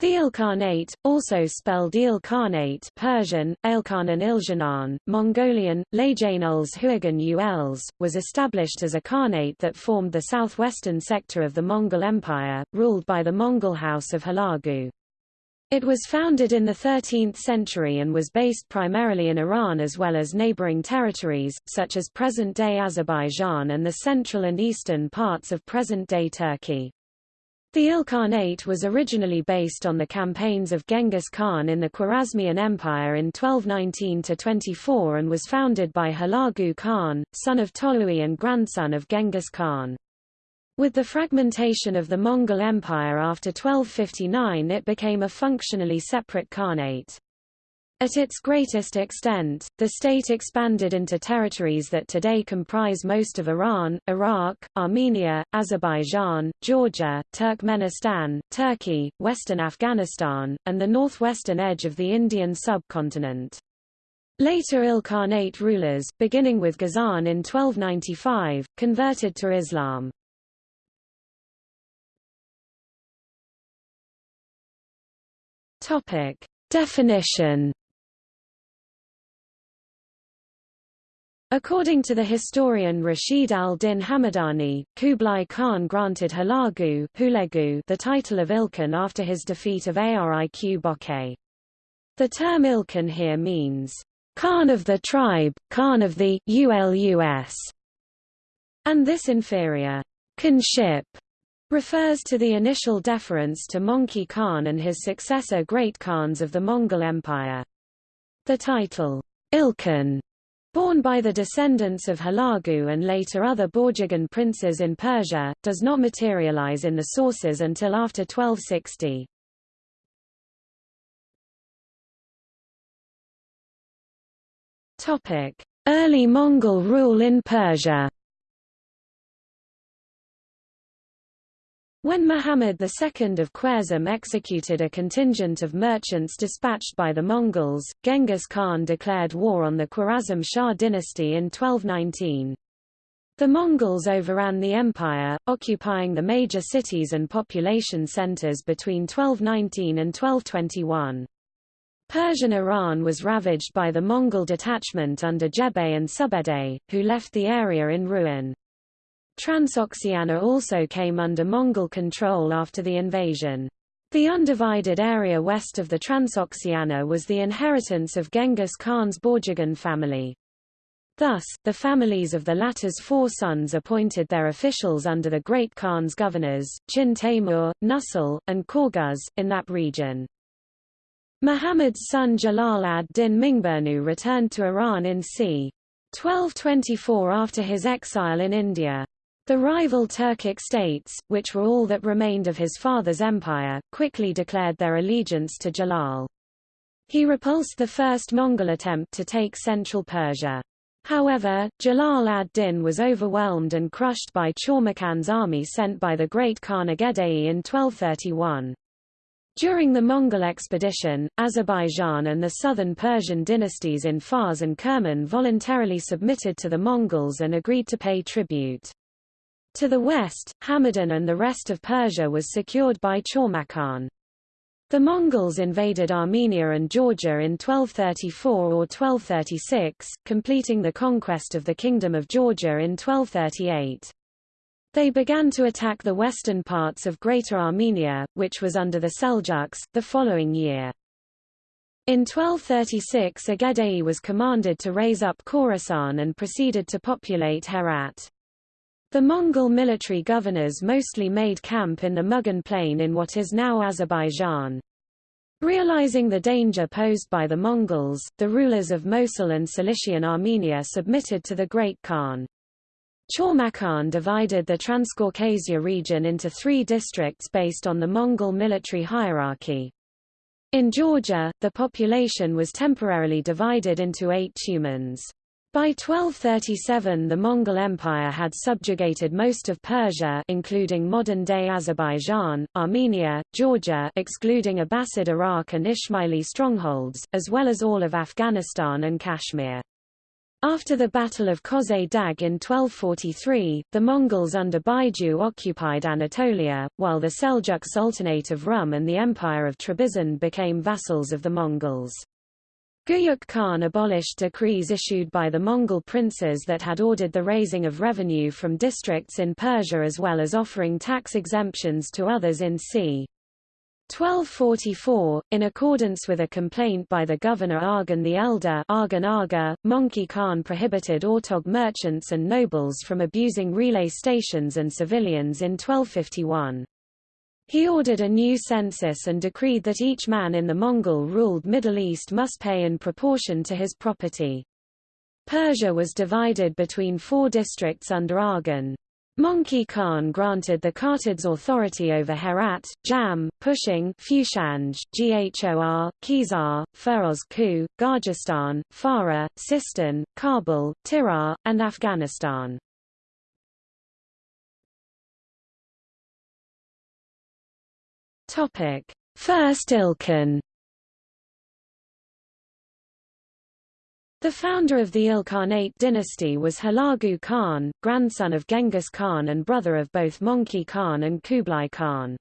The Ilkhanate, also spelled Ilkhanate Persian, Ailkhanan Iljanan, Mongolian, Lajanuls Huagan Uels, was established as a khanate that formed the southwestern sector of the Mongol Empire, ruled by the Mongol House of Hulagu. It was founded in the 13th century and was based primarily in Iran as well as neighboring territories, such as present-day Azerbaijan and the central and eastern parts of present-day Turkey. The Ilkhanate was originally based on the campaigns of Genghis Khan in the Khwarezmian Empire in 1219–24 and was founded by Hulagu Khan, son of Tolui and grandson of Genghis Khan. With the fragmentation of the Mongol Empire after 1259 it became a functionally separate khanate. At its greatest extent, the state expanded into territories that today comprise most of Iran, Iraq, Armenia, Azerbaijan, Georgia, Turkmenistan, Turkey, western Afghanistan, and the northwestern edge of the Indian subcontinent. Later Ilkhanate rulers, beginning with Ghazan in 1295, converted to Islam. Definition According to the historian Rashid al-Din Hamadani, Kublai Khan granted Hulagu the title of Ilkhan after his defeat of Ariq Böke. The term Ilkhan here means, Khan of the tribe, Khan of the Ulus, and this inferior Khanship refers to the initial deference to Möngke Khan and his successor Great Khans of the Mongol Empire. The title, Ilkhan Born by the descendants of Hulagu and later other Borjigin princes in Persia, does not materialize in the sources until after 1260. Early Mongol rule in Persia When Muhammad II of Khwarezm executed a contingent of merchants dispatched by the Mongols, Genghis Khan declared war on the Khwarezm Shah dynasty in 1219. The Mongols overran the empire, occupying the major cities and population centers between 1219 and 1221. Persian Iran was ravaged by the Mongol detachment under Jebei and Subedai, who left the area in ruin. Transoxiana also came under Mongol control after the invasion. The undivided area west of the Transoxiana was the inheritance of Genghis Khan's Borjigin family. Thus, the families of the latter's four sons appointed their officials under the Great Khan's governors, Chin Taimur, Nusul, and Korguz, in that region. Muhammad's son Jalal ad-Din Mingburnu returned to Iran in c. 1224 after his exile in India. The rival Turkic states, which were all that remained of his father's empire, quickly declared their allegiance to Jalal. He repulsed the first Mongol attempt to take central Persia. However, Jalal ad-Din was overwhelmed and crushed by Chormakhan's army sent by the great Khan Ogedei in 1231. During the Mongol expedition, Azerbaijan and the southern Persian dynasties in Fars and Kerman voluntarily submitted to the Mongols and agreed to pay tribute. To the west, Hamadan and the rest of Persia was secured by Chormakhan. The Mongols invaded Armenia and Georgia in 1234 or 1236, completing the conquest of the Kingdom of Georgia in 1238. They began to attack the western parts of Greater Armenia, which was under the Seljuks, the following year. In 1236 Ogedei was commanded to raise up Khorasan and proceeded to populate Herat. The Mongol military governors mostly made camp in the Mugan Plain in what is now Azerbaijan. Realizing the danger posed by the Mongols, the rulers of Mosul and Cilician Armenia submitted to the Great Khan. Chormakhan divided the Transcaucasia region into three districts based on the Mongol military hierarchy. In Georgia, the population was temporarily divided into eight tumans. By 1237 the Mongol Empire had subjugated most of Persia including modern-day Azerbaijan, Armenia, Georgia excluding Abbasid Iraq and Ismaili strongholds, as well as all of Afghanistan and Kashmir. After the Battle of Köse Dağ in 1243, the Mongols under Baiju occupied Anatolia, while the Seljuk Sultanate of Rum and the Empire of Trebizond became vassals of the Mongols. Guyuk Khan abolished decrees issued by the Mongol princes that had ordered the raising of revenue from districts in Persia as well as offering tax exemptions to others in c. 1244, in accordance with a complaint by the governor Arghun the Elder Arghun Aga, Möngke Khan prohibited Ortog merchants and nobles from abusing relay stations and civilians in 1251. He ordered a new census and decreed that each man in the Mongol-ruled Middle East must pay in proportion to his property. Persia was divided between four districts under Arghun. Möngke Khan granted the Kartids authority over Herat, Jam, Pushang, Fushanj, Ghor, Khizar, Feroz Ku, Gargistan, Farah, Sistan, Kabul, Tirah, and Afghanistan. First Ilkhan The founder of the Ilkhanate dynasty was Hulagu Khan, grandson of Genghis Khan and brother of both Möngke Khan and Kublai Khan.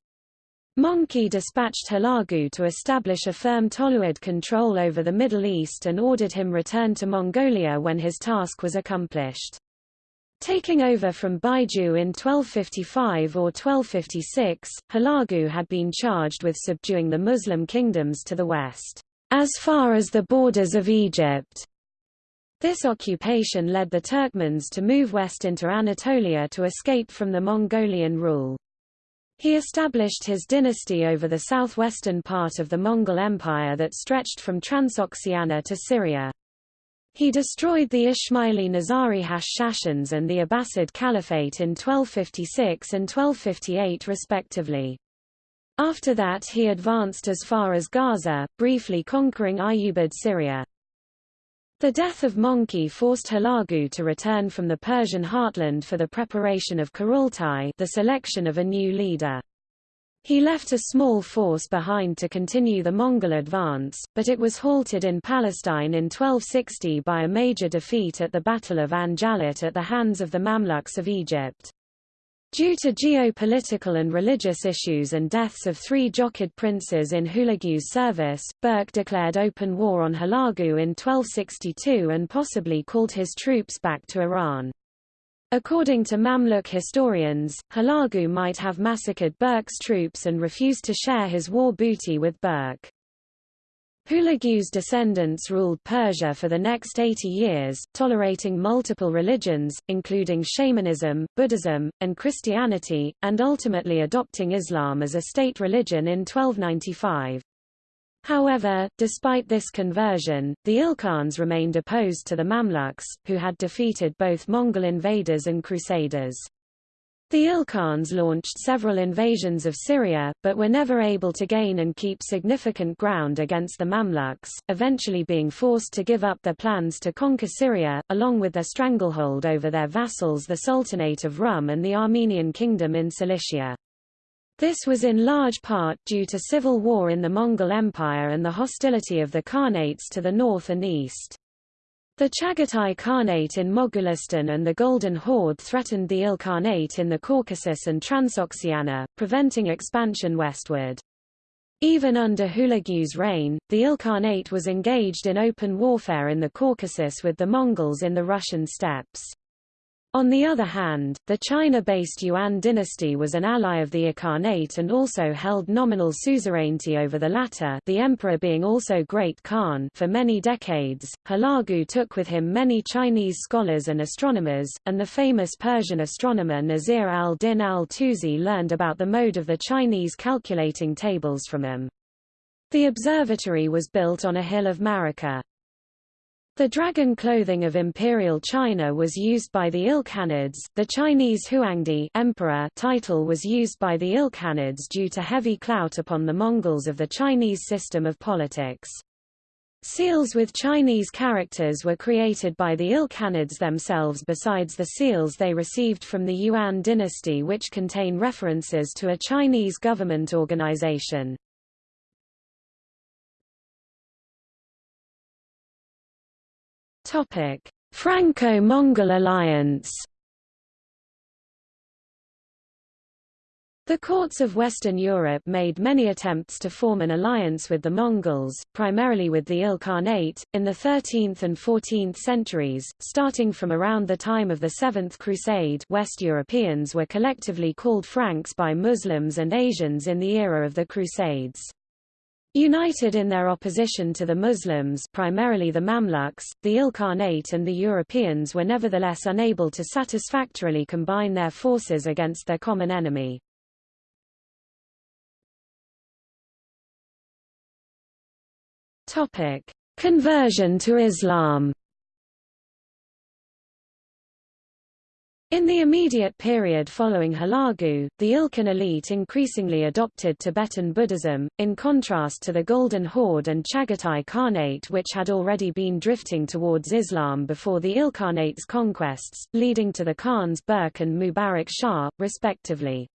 Möngke dispatched Hulagu to establish a firm Toluid control over the Middle East and ordered him return to Mongolia when his task was accomplished. Taking over from Baiju in 1255 or 1256, Hulagu had been charged with subduing the Muslim kingdoms to the west, as far as the borders of Egypt. This occupation led the Turkmens to move west into Anatolia to escape from the Mongolian rule. He established his dynasty over the southwestern part of the Mongol Empire that stretched from Transoxiana to Syria. He destroyed the Ismaili Nizari Hashashins and the Abbasid Caliphate in 1256 and 1258 respectively. After that he advanced as far as Gaza, briefly conquering Ayyubid Syria. The death of Möngke forced Hulagu to return from the Persian heartland for the preparation of Kurultai the selection of a new leader. He left a small force behind to continue the Mongol advance, but it was halted in Palestine in 1260 by a major defeat at the Battle of Ain Jalut at the hands of the Mamluks of Egypt. Due to geopolitical and religious issues and deaths of three Jochid princes in Hulagu's service, Berke declared open war on Hulagu in 1262 and possibly called his troops back to Iran. According to Mamluk historians, Hulagu might have massacred Berke's troops and refused to share his war booty with Berke. Hulagu's descendants ruled Persia for the next 80 years, tolerating multiple religions, including shamanism, Buddhism, and Christianity, and ultimately adopting Islam as a state religion in 1295. However, despite this conversion, the Ilkhans remained opposed to the Mamluks, who had defeated both Mongol invaders and crusaders. The Ilkhans launched several invasions of Syria, but were never able to gain and keep significant ground against the Mamluks, eventually being forced to give up their plans to conquer Syria, along with their stranglehold over their vassals the Sultanate of Rum and the Armenian Kingdom in Cilicia. This was in large part due to civil war in the Mongol Empire and the hostility of the Khanates to the north and east. The Chagatai Khanate in Mogulistan and the Golden Horde threatened the Ilkhanate in the Caucasus and Transoxiana, preventing expansion westward. Even under Hulagu's reign, the Ilkhanate was engaged in open warfare in the Caucasus with the Mongols in the Russian steppes. On the other hand, the China-based Yuan dynasty was an ally of the Ilkhanate and also held nominal suzerainty over the latter the emperor being also Great Khan for many decades. Hulagu took with him many Chinese scholars and astronomers, and the famous Persian astronomer Nasir al-Din al-Tusi learned about the mode of the Chinese calculating tables from him. The observatory was built on a hill of Marika. The dragon clothing of imperial China was used by the Ilkhanids. The Chinese Huangdi emperor title was used by the Ilkhanids due to heavy clout upon the Mongols of the Chinese system of politics. Seals with Chinese characters were created by the Ilkhanids themselves besides the seals they received from the Yuan dynasty which contain references to a Chinese government organization. Franco-Mongol alliance The courts of Western Europe made many attempts to form an alliance with the Mongols, primarily with the Ilkhanate, in the 13th and 14th centuries, starting from around the time of the Seventh Crusade West Europeans were collectively called Franks by Muslims and Asians in the era of the Crusades. United in their opposition to the Muslims primarily the Mamluks, the Ilkhanate and the Europeans were nevertheless unable to satisfactorily combine their forces against their common enemy. Conversion to Islam. In the immediate period following Hulagu, the Ilkhan elite increasingly adopted Tibetan Buddhism, in contrast to the Golden Horde and Chagatai Khanate which had already been drifting towards Islam before the Ilkhanate's conquests, leading to the Khans Berke and Mubarak Shah, respectively.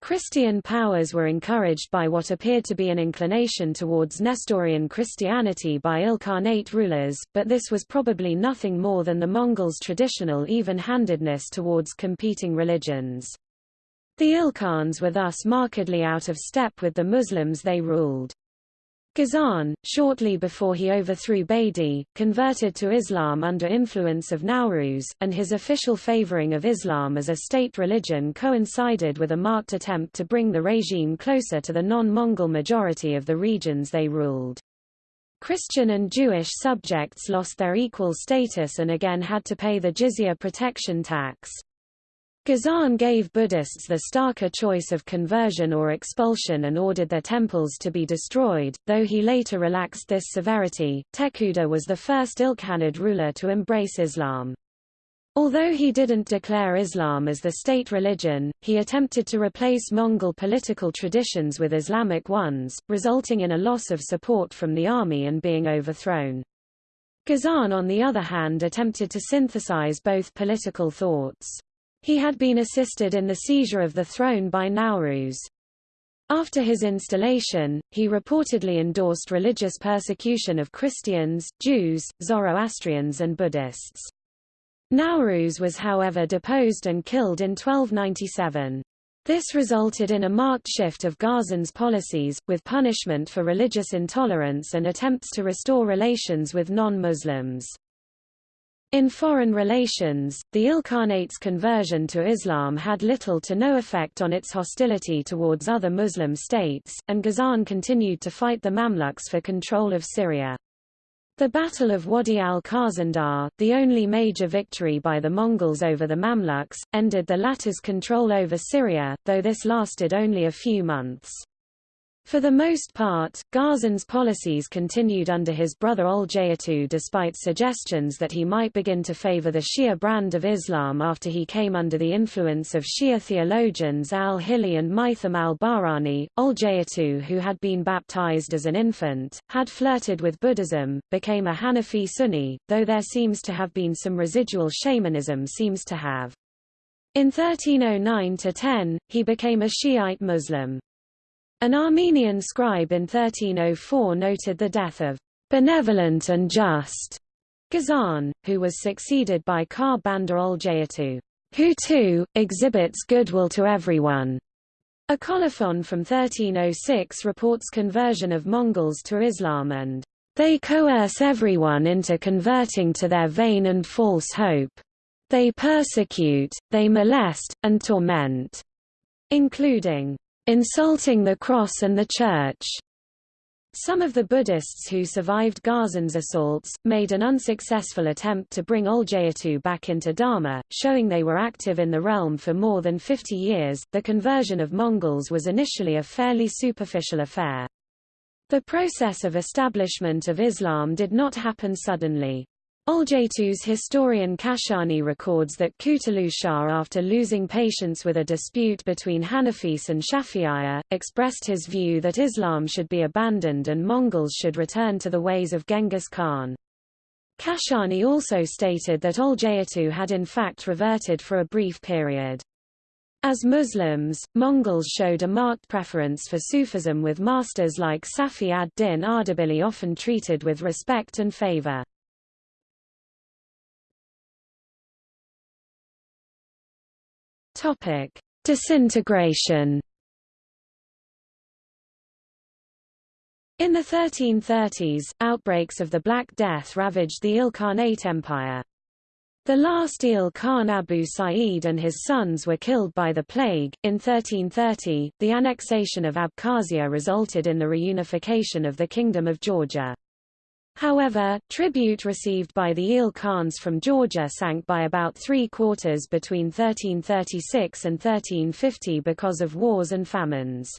Christian powers were encouraged by what appeared to be an inclination towards Nestorian Christianity by Ilkhanate rulers, but this was probably nothing more than the Mongols' traditional even-handedness towards competing religions. The Ilkhans were thus markedly out of step with the Muslims they ruled. Ghazan, shortly before he overthrew Baidi, converted to Islam under influence of Nowruz, and his official favoring of Islam as a state religion coincided with a marked attempt to bring the regime closer to the non-Mongol majority of the regions they ruled. Christian and Jewish subjects lost their equal status and again had to pay the jizya protection tax. Ghazan gave Buddhists the starker choice of conversion or expulsion and ordered their temples to be destroyed, though he later relaxed this severity. Tekuder was the first Ilkhanid ruler to embrace Islam. Although he didn't declare Islam as the state religion, he attempted to replace Mongol political traditions with Islamic ones, resulting in a loss of support from the army and being overthrown. Ghazan on the other hand attempted to synthesize both political thoughts. He had been assisted in the seizure of the throne by Nowruz. After his installation, he reportedly endorsed religious persecution of Christians, Jews, Zoroastrians and Buddhists. Nowruz was however deposed and killed in 1297. This resulted in a marked shift of Ghazan's policies, with punishment for religious intolerance and attempts to restore relations with non-Muslims. In foreign relations, the Ilkhanate's conversion to Islam had little to no effect on its hostility towards other Muslim states, and Ghazan continued to fight the Mamluks for control of Syria. The Battle of Wadi al-Khazandar, the only major victory by the Mongols over the Mamluks, ended the latter's control over Syria, though this lasted only a few months. For the most part, Ghazan's policies continued under his brother Oljaytu despite suggestions that he might begin to favor the Shia brand of Islam after he came under the influence of Shia theologians al-Hilli and Maitham al-Bahrani. Oljaytu who had been baptized as an infant, had flirted with Buddhism, became a Hanafi Sunni, though there seems to have been some residual shamanism seems to have. In 1309–10, he became a Shiite Muslim. An Armenian scribe in 1304 noted the death of benevolent and just Ghazan, who was succeeded by Kar Bandar Oljaytu, who too, exhibits goodwill to everyone. A colophon from 1306 reports conversion of Mongols to Islam and they coerce everyone into converting to their vain and false hope. They persecute, they molest, and torment, including insulting the cross and the church. Some of the Buddhists who survived Ghazan's assaults, made an unsuccessful attempt to bring Oljaytu back into Dharma, showing they were active in the realm for more than 50 years. The conversion of Mongols was initially a fairly superficial affair. The process of establishment of Islam did not happen suddenly. Oljaytu's historian Kashani records that Kutulu Shah after losing patience with a dispute between Hanafis and Shafi'iyya, expressed his view that Islam should be abandoned and Mongols should return to the ways of Genghis Khan. Kashani also stated that Oljaytu had in fact reverted for a brief period. As Muslims, Mongols showed a marked preference for Sufism with masters like Safi ad-Din Ardabili often treated with respect and favor. Topic: Disintegration. In the 1330s, outbreaks of the Black Death ravaged the Ilkhanate Empire. The last Il Khan Abu Sa'id and his sons were killed by the plague. In 1330, the annexation of Abkhazia resulted in the reunification of the Kingdom of Georgia. However, tribute received by the Il Khans from Georgia sank by about three quarters between 1336 and 1350 because of wars and famines.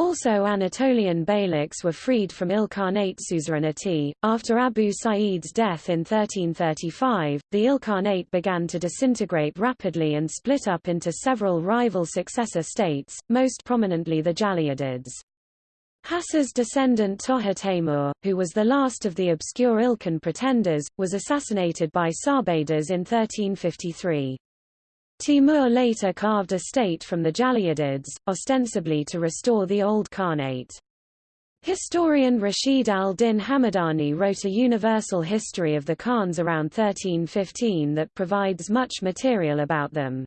Also Anatolian beyliks were freed from Ilkhanate suzerainty. After Abu Sa'id's death in 1335, the Ilkhanate began to disintegrate rapidly and split up into several rival successor states, most prominently the Jalayirids. Hassa's descendant Togha Temur, who was the last of the obscure Ilkhan pretenders, was assassinated by Sabaydas in 1353. Timur later carved a state from the Jalayirids, ostensibly to restore the old Khanate. Historian Rashid al-Din Hamadani wrote a universal history of the Khans around 1315 that provides much material about them.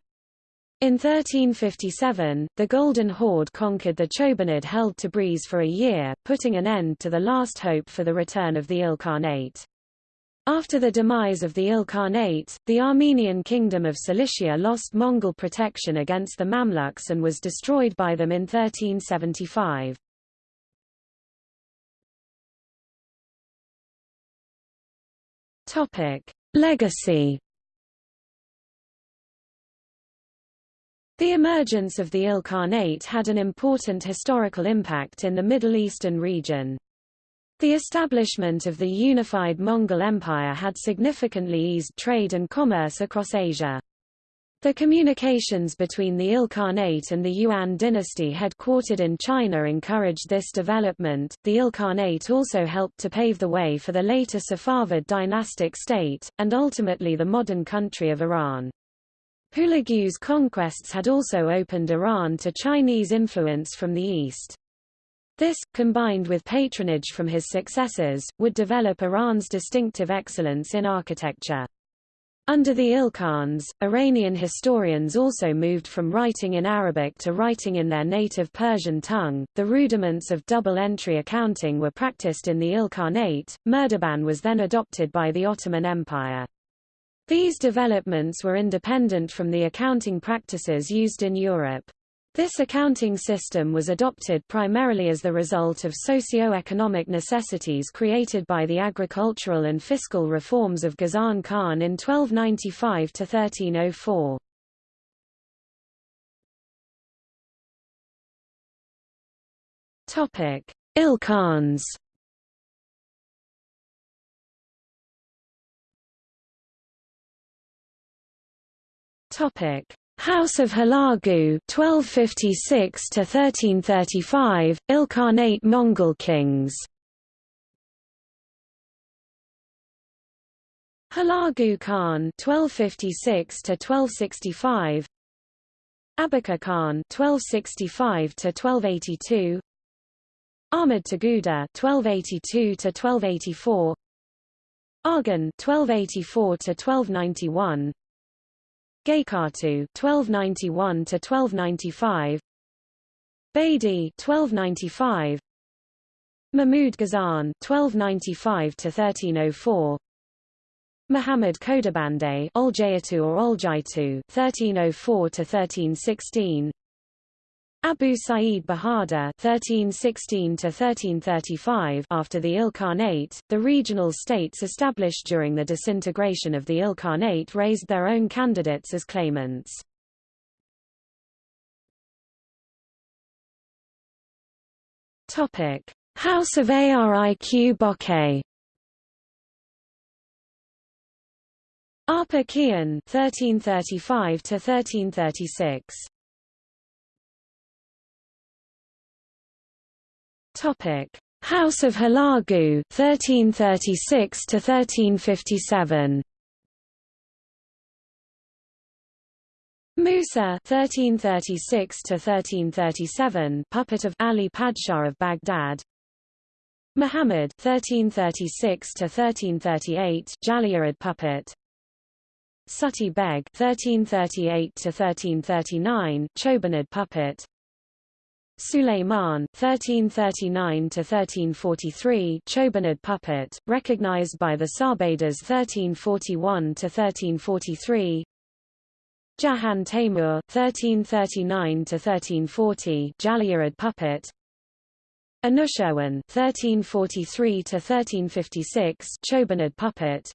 In 1357, the Golden Horde conquered the Chobanid held Tabriz for a year, putting an end to the last hope for the return of the Ilkhanate. After the demise of the Ilkhanate, the Armenian kingdom of Cilicia lost Mongol protection against the Mamluks and was destroyed by them in 1375. Legacy The emergence of the Ilkhanate had an important historical impact in the Middle Eastern region. The establishment of the unified Mongol Empire had significantly eased trade and commerce across Asia. The communications between the Ilkhanate and the Yuan dynasty headquartered in China encouraged this development. The Ilkhanate also helped to pave the way for the later Safavid dynastic state, and ultimately the modern country of Iran. Hulagu's conquests had also opened Iran to Chinese influence from the east. This, combined with patronage from his successors, would develop Iran's distinctive excellence in architecture. Under the Ilkhans, Iranian historians also moved from writing in Arabic to writing in their native Persian tongue. The rudiments of double entry accounting were practiced in the Ilkhanate. Murdaban was then adopted by the Ottoman Empire. These developments were independent from the accounting practices used in Europe. This accounting system was adopted primarily as the result of socio-economic necessities created by the agricultural and fiscal reforms of Ghazan Khan in 1295–1304. Ilkhans Topic: House of Hulagu 1256 to 1335 Ilkhanate Mongol kings. Hulagu Khan 1256 to 1265 Abaka Khan 1265 to 1282 Ahmad Taguda 1282 to 1284 Arghun 1284 to 1291 Gaykatu 1291 to 1295 Baidi 1295 Mahmud Ghazan 1295 to 1304 Muhammad Kodabande Oljayatu or Oljaitu 1304 to 1316 Abu Sa'id Bahadur (1316–1335) after the Ilkhanate, the regional states established during the disintegration of the Ilkhanate raised their own candidates as claimants. Topic: House of Ariq Böke. Arpa Kian (1335–1336). Topic: House of Hulagu 1336 to 1357. Musa 1336 to 1337 puppet of Ali Padshah of Baghdad Muhammad 1336 to 1338 Jaliyad puppet Suti Beg (1338–1339), Chobanid puppet. Suleiman (1339–1343), Chobanid puppet, recognized by the Sarbadas 1341–1343. Jahan Taimur (1339–1340), Jalairid puppet. Anushirwan (1343–1356), Chobanid puppet.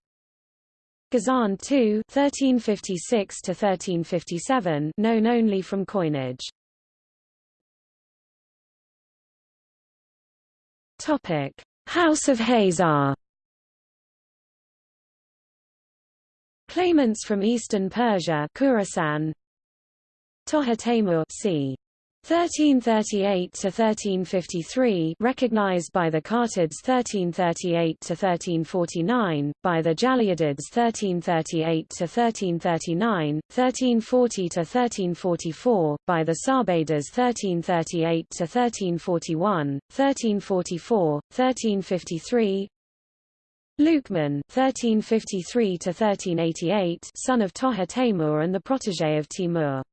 Ghazan II (1356–1357), known only from coinage. Topic: House of Khazar. Claimants from eastern Persia, Khorasan. Togha Temur, c. 1338 to 1353 recognized by the Kartids 1338 to 1349 by the Jalaidids 1338 to 1339 1340 to 1344 by the Sarbadas 1338 to 1341 1344 1353 Lukman 1353 to 1388 son of Togha Temur and the protégé of Timur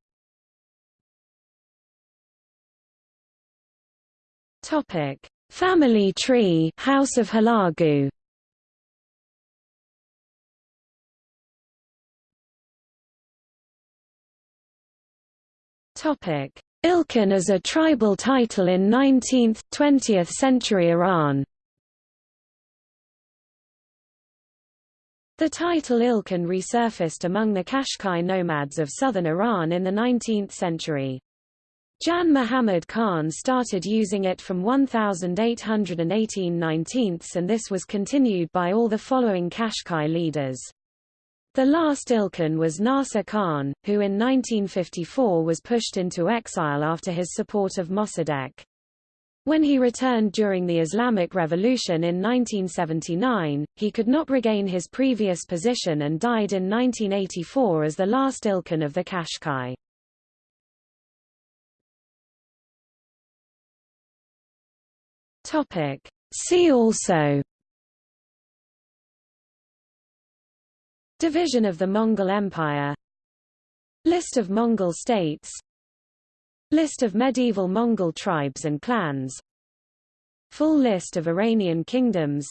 Topic: Family tree, House of Hulagu. Topic: Ilkhan as a tribal title in 19th, 20th century Iran. The title Ilkhan resurfaced among the Qashqai nomads of southern Iran in the 19th century. Jan Muhammad Khan started using it from 1818 19 and this was continued by all the following Qashqai leaders. The last Ilkhan was Nasir Khan, who in 1954 was pushed into exile after his support of Mossadegh. When he returned during the Islamic Revolution in 1979, he could not regain his previous position and died in 1984 as the last Ilkhan of the Qashqai. Topic. See also Division of the Mongol Empire List of Mongol states List of medieval Mongol tribes and clans Full list of Iranian kingdoms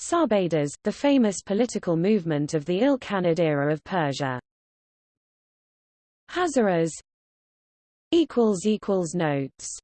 Sarbadas, the famous political movement of the Ilkhanid era of Persia Hazaras Notes